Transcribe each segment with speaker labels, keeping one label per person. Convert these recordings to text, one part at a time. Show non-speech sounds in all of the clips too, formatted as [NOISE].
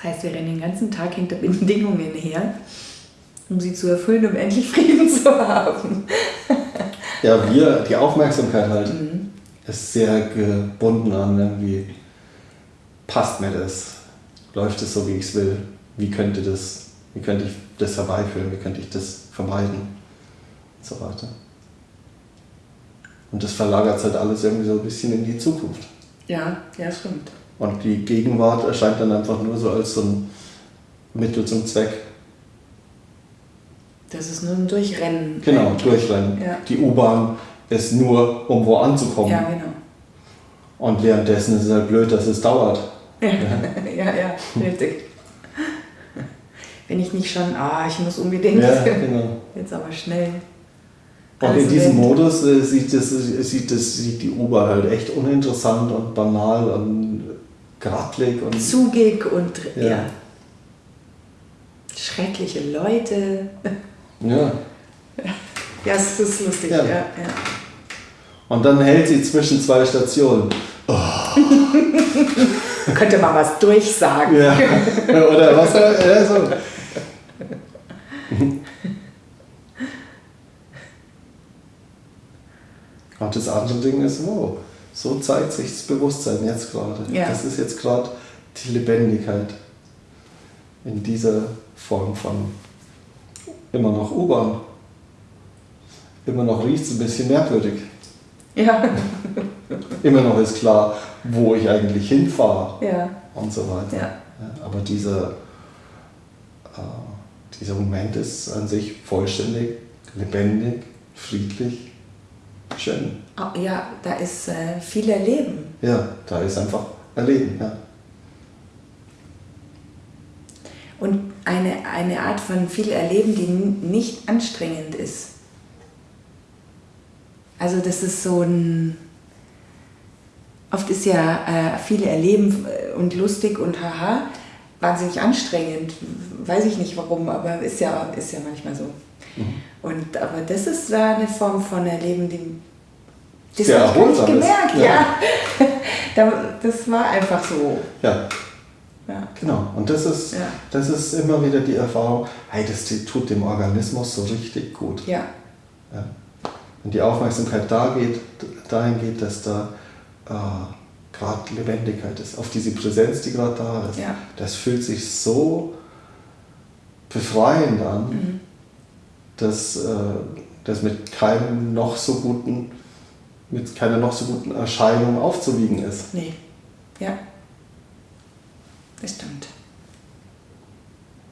Speaker 1: Das heißt, wir rennen den ganzen Tag hinter Bedingungen her, um sie zu erfüllen, um endlich Frieden [LAUGHS] zu haben.
Speaker 2: Ja, wir, die Aufmerksamkeit halt, mhm. ist sehr gebunden an irgendwie, passt mir das? Läuft es so, wie ich es will? Wie könnte, das, wie könnte ich das herbeiführen? Wie könnte ich das vermeiden? Und so weiter. Und das verlagert halt alles irgendwie so ein bisschen in die Zukunft.
Speaker 1: Ja, ja, stimmt.
Speaker 2: Und die Gegenwart erscheint dann einfach nur so als so ein Mittel zum Zweck.
Speaker 1: Das ist nur ein Durchrennen.
Speaker 2: Genau, Durchrennen. Ja. Die U-Bahn ist nur, um wo anzukommen.
Speaker 1: Ja, genau.
Speaker 2: Und währenddessen ist es halt blöd, dass es dauert.
Speaker 1: Ja, ja, [LAUGHS] ja, ja richtig. Wenn ich nicht schon, ah, ich muss unbedingt.
Speaker 2: Ja, genau.
Speaker 1: Jetzt aber schnell.
Speaker 2: Und in diesem Modus äh, sieht, das, sieht, das, sieht die U-Bahn halt echt uninteressant und banal und grattlig und.
Speaker 1: Zugig und ja. ja. Schreckliche Leute.
Speaker 2: Ja.
Speaker 1: Ja, es ist lustig, ja. ja.
Speaker 2: Und dann hält sie zwischen zwei Stationen. Oh. [LAUGHS]
Speaker 1: Könnte man was durchsagen.
Speaker 2: Ja. [LAUGHS] Oder was? Ja, so. Und das andere Ding ist, wow, so zeigt sich das Bewusstsein jetzt gerade. Ja. Das ist jetzt gerade die Lebendigkeit in dieser Form von immer noch U-Bahn. Immer noch riecht es ein bisschen merkwürdig.
Speaker 1: Ja. [LAUGHS]
Speaker 2: immer noch ist klar, wo ich eigentlich hinfahre
Speaker 1: ja.
Speaker 2: und so weiter.
Speaker 1: Ja.
Speaker 2: aber dieser, äh, dieser Moment ist an sich vollständig, lebendig, friedlich schön.
Speaker 1: Oh, ja, da ist äh, viel Erleben.
Speaker 2: Ja, da ist einfach Erleben, ja.
Speaker 1: Und eine, eine Art von viel Erleben, die nicht anstrengend ist. Also das ist so ein... Oft ist ja äh, viel Erleben äh, und lustig und haha wahnsinnig anstrengend. Weiß ich nicht warum, aber ist ja, ist ja manchmal so. Mhm. Und, aber das ist da eine Form von Erleben, die
Speaker 2: das habe ich
Speaker 1: gemerkt, ja. ja. [LAUGHS] das war einfach so.
Speaker 2: Ja. ja. Genau. Und das ist, ja. das ist immer wieder die Erfahrung, hey, das tut dem Organismus so richtig gut.
Speaker 1: Ja.
Speaker 2: ja. Wenn die Aufmerksamkeit da geht, dahin geht, dass da äh, gerade Lebendigkeit ist, auf diese Präsenz, die gerade da ist, das fühlt sich so befreiend an, mhm. dass äh, das mit keinem noch so guten mit keiner noch so guten Erscheinung aufzuwiegen ist.
Speaker 1: Nee, ja. Das stimmt.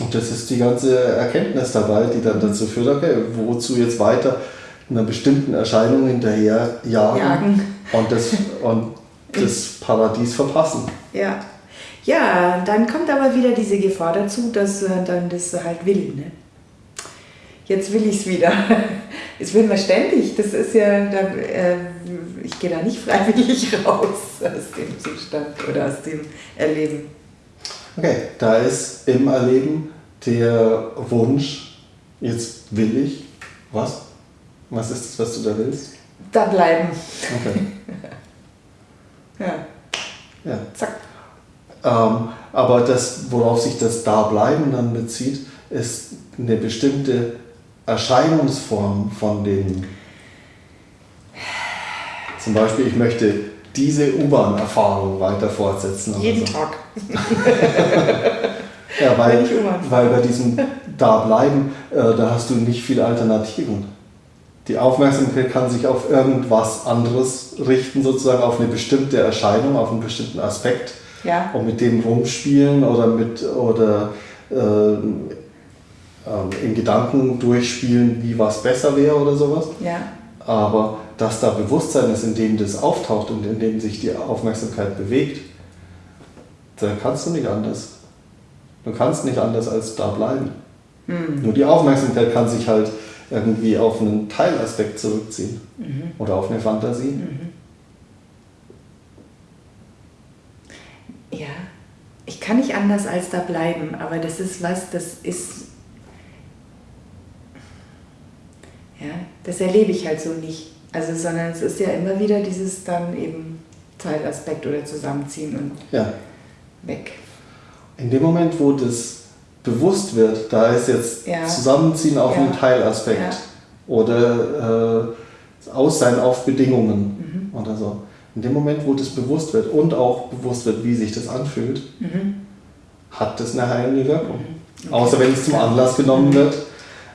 Speaker 2: Und das ist die ganze Erkenntnis dabei, die dann dazu führt, okay, wozu jetzt weiter einer bestimmten Erscheinung hinterher jagen,
Speaker 1: jagen.
Speaker 2: Und, das, und [LAUGHS] das Paradies verpassen.
Speaker 1: Ja. Ja, dann kommt aber wieder diese Gefahr dazu, dass man dann das halt will. Ne? Jetzt will ich es wieder. [LAUGHS] Das will man ständig. Das ist ja, da, äh, ich gehe da nicht freiwillig [LAUGHS] raus aus dem Zustand oder aus dem Erleben.
Speaker 2: Okay, da ist im Erleben der Wunsch, jetzt will ich, was? Was ist das, was du da willst?
Speaker 1: Da bleiben.
Speaker 2: Okay. [LAUGHS]
Speaker 1: ja.
Speaker 2: Ja.
Speaker 1: Zack.
Speaker 2: Ähm, aber das, worauf sich das Dableiben dann bezieht, ist eine bestimmte Erscheinungsform von den zum Beispiel, ich möchte diese U-Bahn-Erfahrung weiter fortsetzen.
Speaker 1: Jeden so. Tag. [LAUGHS]
Speaker 2: ja, weil, weil bei diesem Dableiben, äh, da hast du nicht viele Alternativen. Die Aufmerksamkeit kann sich auf irgendwas anderes richten, sozusagen auf eine bestimmte Erscheinung, auf einen bestimmten Aspekt
Speaker 1: ja.
Speaker 2: und mit dem rumspielen oder mit oder äh, äh, in Gedanken durchspielen, wie was besser wäre oder sowas.
Speaker 1: Ja.
Speaker 2: Aber dass da Bewusstsein ist, in dem das auftaucht und in dem sich die Aufmerksamkeit bewegt, dann kannst du nicht anders. Du kannst nicht anders als da bleiben.
Speaker 1: Mhm.
Speaker 2: Nur die Aufmerksamkeit kann sich halt irgendwie auf einen Teilaspekt zurückziehen
Speaker 1: mhm.
Speaker 2: oder auf eine Fantasie.
Speaker 1: Mhm. Ja, ich kann nicht anders als da bleiben, aber das ist was, das ist. Ja, das erlebe ich halt so nicht. Also, sondern es ist ja immer wieder dieses dann eben Teilaspekt oder Zusammenziehen und
Speaker 2: ja.
Speaker 1: weg.
Speaker 2: in dem Moment, wo das bewusst wird, da ist jetzt
Speaker 1: Ja.
Speaker 2: Zusammenziehen auf
Speaker 1: Ja.
Speaker 2: einen Teilaspekt oder äh, Aussein auf Bedingungen
Speaker 1: Mhm.
Speaker 2: oder so. In dem Moment, wo das bewusst wird und auch bewusst wird, wie sich das anfühlt, hat das eine heilende Wirkung. Außer wenn es zum Anlass genommen wird,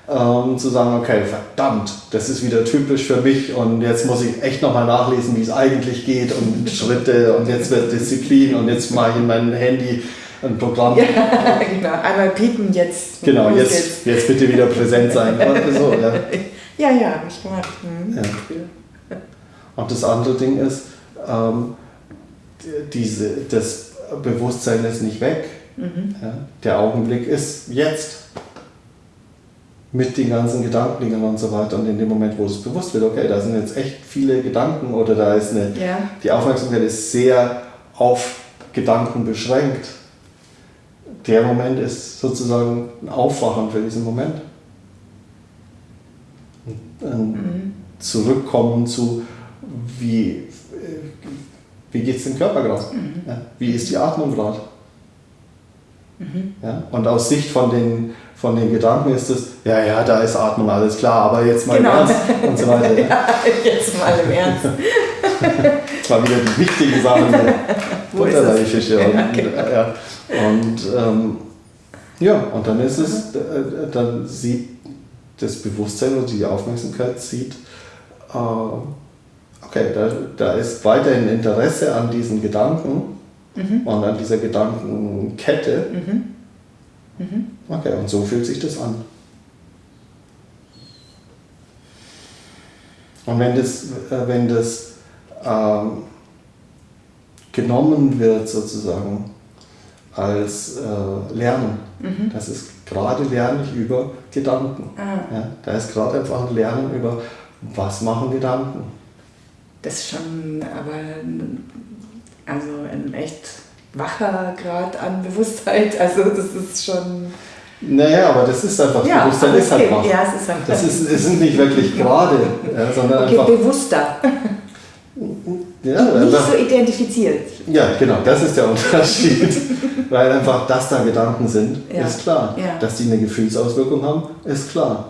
Speaker 2: ähm, zu sagen, okay, verdammt, das ist wieder typisch für mich und jetzt muss ich echt nochmal nachlesen, wie es eigentlich geht und [LAUGHS] Schritte und jetzt wird Disziplin und jetzt mache ich in mein Handy ein Programm.
Speaker 1: Ja, [LAUGHS] genau. Einmal piepen jetzt.
Speaker 2: Genau, jetzt, jetzt bitte wieder präsent sein. [LAUGHS] So, ja.
Speaker 1: Ja, ja, habe ich gemacht. Mhm.
Speaker 2: Ja. Und das andere Ding ist, ähm, die- diese, das Bewusstsein ist nicht weg. Ja? Der Augenblick ist jetzt. Mit den ganzen Gedankengängen und so weiter. Und in dem Moment, wo es bewusst wird, okay, da sind jetzt echt viele Gedanken oder da ist eine,
Speaker 1: Ja.
Speaker 2: die Aufmerksamkeit ist sehr auf Gedanken beschränkt. Der Moment ist sozusagen ein Aufwachen für diesen Moment. Ein Zurückkommen zu, wie, äh, wie geht es dem Körper gerade? Ja, wie ist die Atmung gerade? Ja, und aus Sicht von den, von den Gedanken ist es, ja, ja, da ist Atmung, alles klar, aber jetzt mal
Speaker 1: Genau.
Speaker 2: im Ernst und so weiter. [LAUGHS] Ja.
Speaker 1: Ja, jetzt mal im Ernst. [LAUGHS]
Speaker 2: Das war wieder die wichtige Sache Butterleihfische.
Speaker 1: es?
Speaker 2: Und,
Speaker 1: Ja, genau.
Speaker 2: ja. und ähm, ja, und dann ist es, äh, dann sieht das Bewusstsein oder die Aufmerksamkeit sieht, äh, okay, da, da ist weiterhin Interesse an diesen Gedanken und an dieser Gedankenkette. Okay, und so fühlt sich das an. Und wenn das, äh, wenn das ähm, genommen wird sozusagen als äh, Lernen, das ist gerade Lernen über Gedanken.
Speaker 1: Ah.
Speaker 2: Ja, da ist gerade einfach ein Lernen über, was machen Gedanken.
Speaker 1: Das ist schon aber also ein echt wacher Grad an Bewusstheit. [LAUGHS] Also das ist schon.
Speaker 2: Naja, aber das ist einfach,
Speaker 1: Ja,
Speaker 2: Bewusstsein ist halt wach.
Speaker 1: Ja, es ist einfach-
Speaker 2: Das ist, es sind nicht wirklich gerade, ja, [LAUGHS] sondern
Speaker 1: Okay,
Speaker 2: einfach,
Speaker 1: bewusster. [LAUGHS]
Speaker 2: ja,
Speaker 1: Nicht
Speaker 2: einfach
Speaker 1: so identifiziert.
Speaker 2: Ja, genau, das ist der Unterschied. Weil einfach, dass da Gedanken sind,
Speaker 1: Ja.
Speaker 2: ist klar.
Speaker 1: Ja.
Speaker 2: Dass die eine Gefühlsauswirkung haben, ist klar.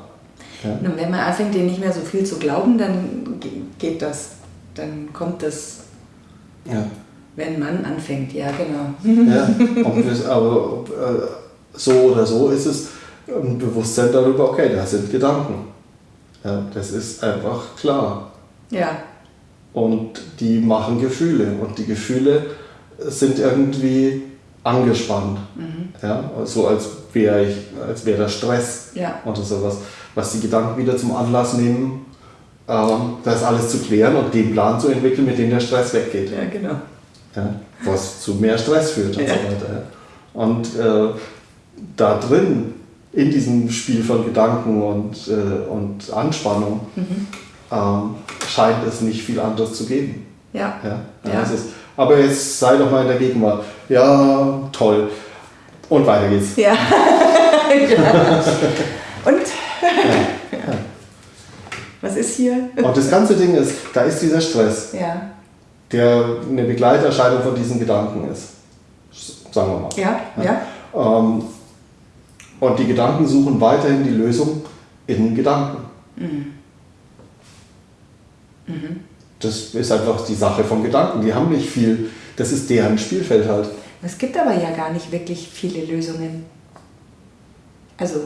Speaker 2: Ja.
Speaker 1: Und wenn man anfängt, denen nicht mehr so viel zu glauben, dann ge- geht das. Dann kommt das,
Speaker 2: Ja.
Speaker 1: Wenn man anfängt. Ja, genau.
Speaker 2: ja. Das, aber äh, so oder so ist es ein Bewusstsein darüber, okay, da sind Gedanken. Ja, das ist einfach klar.
Speaker 1: Ja,
Speaker 2: Und die machen Gefühle. Und die Gefühle sind irgendwie angespannt. Ja, so als wäre ich, als wäre da Stress
Speaker 1: Ja.
Speaker 2: oder sowas. Was die Gedanken wieder zum Anlass nehmen, ähm, das alles zu klären und den Plan zu entwickeln, mit dem der Stress weggeht.
Speaker 1: ja, genau.
Speaker 2: Ja, was zu mehr Stress führt und
Speaker 1: Ja.
Speaker 2: so weiter. Und äh, da drin, in diesem Spiel von Gedanken und, äh, und Anspannung,
Speaker 1: Mhm.
Speaker 2: ähm, scheint es nicht viel anderes zu geben.
Speaker 1: Ja.
Speaker 2: Ja, ja. Ist, aber jetzt sei doch mal in der Gegenwart. Ja, toll. Und weiter geht's.
Speaker 1: Ja. [LAUGHS] Und? Was ist hier?
Speaker 2: Und das ganze Ding ist, da ist dieser Stress,
Speaker 1: Ja.
Speaker 2: Der eine Begleiterscheinung von diesen Gedanken ist. Sagen wir mal.
Speaker 1: Ja, ja.
Speaker 2: Ähm, und die Gedanken suchen weiterhin die Lösung in Gedanken. Das ist einfach die Sache von Gedanken. Die haben nicht viel, das ist deren Spielfeld halt.
Speaker 1: Es gibt aber ja gar nicht wirklich viele Lösungen. Also,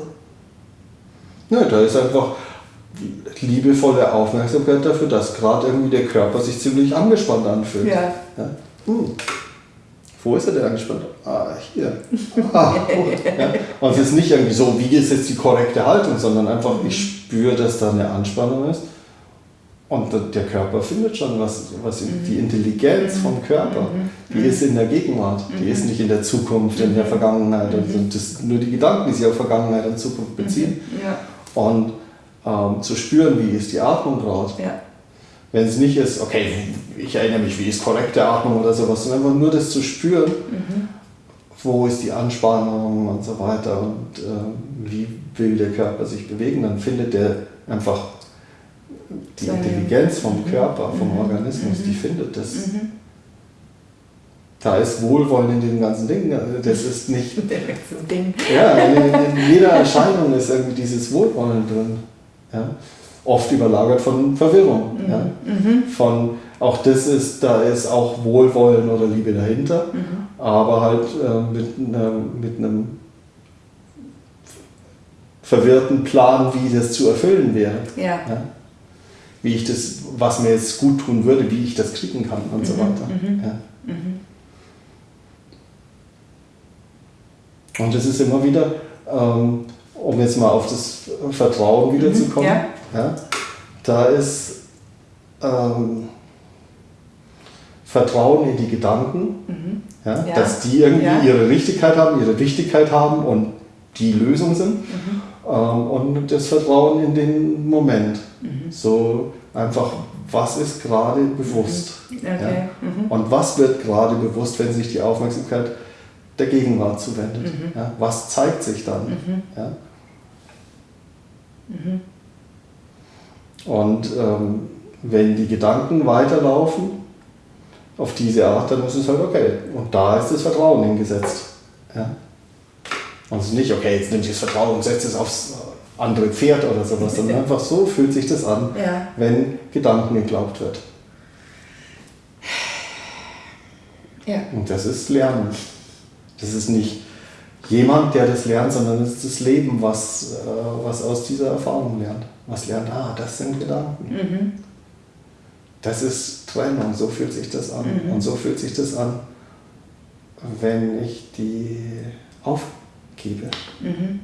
Speaker 2: Ne, da ist einfach liebevolle Aufmerksamkeit dafür, dass gerade irgendwie der Körper sich ziemlich angespannt anfühlt.
Speaker 1: Ja.
Speaker 2: Ja. Hm. Wo ist er denn angespannt? Ah, hier. [LAUGHS] Ah, gut. Ja. Und es ist nicht irgendwie so, wie ist jetzt die korrekte Haltung, sondern einfach, ich spüre, dass da eine Anspannung ist. Und der- Körper findet schon, was, was die Intelligenz vom Körper, die ist in der Gegenwart, die ist nicht in der Zukunft, in der Vergangenheit. Und das sind nur die Gedanken, die sich auf Vergangenheit und Zukunft beziehen.
Speaker 1: ja.
Speaker 2: Und ähm, zu spüren, wie ist die Atmung gerade.
Speaker 1: Ja.
Speaker 2: Wenn es nicht ist, okay, ich erinnere mich, wie ist korrekte Atmung oder sowas, sondern einfach nur das zu spüren, wo ist die Anspannung und so weiter und ähm, wie will der Körper sich bewegen, dann findet der einfach die
Speaker 1: Seine-
Speaker 2: Intelligenz vom Körper, vom Organismus, die findet das. Da ist Wohlwollen in dem ganzen Ding. Also das ist nicht.
Speaker 1: so ein Ding.
Speaker 2: Ja, in, in jeder Erscheinung ist irgendwie dieses Wohlwollen drin. Ja? Oft überlagert von Verwirrung.
Speaker 1: Mhm.
Speaker 2: Ja? Von auch das ist, da ist auch Wohlwollen oder Liebe dahinter,
Speaker 1: Mhm.
Speaker 2: aber halt äh, mit, einem, mit einem verwirrten Plan, wie das zu erfüllen wäre.
Speaker 1: Ja.
Speaker 2: Ja? Wie ich das, was mir jetzt gut tun würde, wie ich das kriegen kann und so weiter. Ja. Und das ist immer wieder, ähm, um jetzt mal auf das Vertrauen wiederzukommen,
Speaker 1: ja.
Speaker 2: ja, da ist ähm, Vertrauen in die Gedanken, ja,
Speaker 1: Mhm. Ja.
Speaker 2: dass die irgendwie
Speaker 1: Ja.
Speaker 2: ihre Richtigkeit haben, ihre Wichtigkeit haben und die Lösung sind.
Speaker 1: Mhm.
Speaker 2: Ähm, und das Vertrauen in den Moment.
Speaker 1: Mhm.
Speaker 2: So einfach, was ist gerade bewusst?
Speaker 1: Okay.
Speaker 2: Ja?
Speaker 1: Mhm.
Speaker 2: Und was wird gerade bewusst, wenn sich die Aufmerksamkeit der Gegenwart zuwendet?
Speaker 1: Mhm.
Speaker 2: Ja? Was zeigt sich dann? Ja?
Speaker 1: Mhm.
Speaker 2: Und ähm, wenn die Gedanken weiterlaufen, auf diese Art, dann ist es halt okay. Und da ist das Vertrauen hingesetzt. Ja? Und es ist nicht, okay, jetzt nimm ich das Vertrauen und setze es aufs andere Pferd oder sowas, sondern [LAUGHS] einfach so fühlt sich das an,
Speaker 1: Ja.
Speaker 2: wenn Gedanken geglaubt wird.
Speaker 1: Ja.
Speaker 2: Und das ist Lernen. Das ist nicht jemand, der das lernt, sondern es ist das Leben, was, äh, was aus dieser Erfahrung lernt. Was lernt, ah, das sind Gedanken.
Speaker 1: Mhm.
Speaker 2: Das ist Trennung, so fühlt sich das an.
Speaker 1: Mhm.
Speaker 2: Und so fühlt sich das an, wenn ich die aufgebe.
Speaker 1: Mhm.